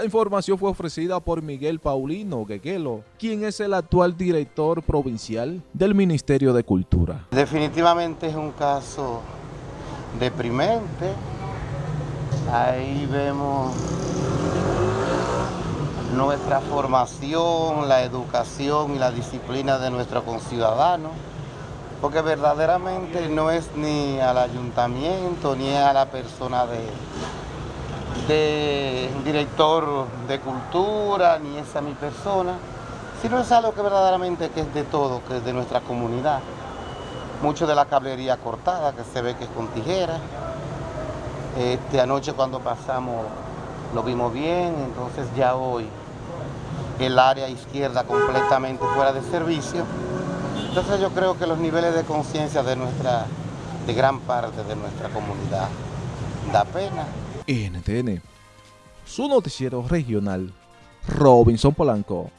La información fue ofrecida por Miguel Paulino Gueguelo, quien es el actual director provincial del Ministerio de Cultura. Definitivamente es un caso deprimente. Ahí vemos nuestra formación, la educación y la disciplina de nuestros conciudadanos, porque verdaderamente no es ni al ayuntamiento ni a la persona de, de director de cultura, ni es a mi persona, sino es algo que verdaderamente que es de todo, que es de nuestra comunidad. Mucho de la cablería cortada, que se ve que es con tijera. Este, anoche cuando pasamos lo vimos bien, entonces ya hoy el área izquierda completamente fuera de servicio. Entonces yo creo que los niveles de conciencia de nuestra, de gran parte de nuestra comunidad, da pena. NTN, su noticiero regional, Robinson Polanco.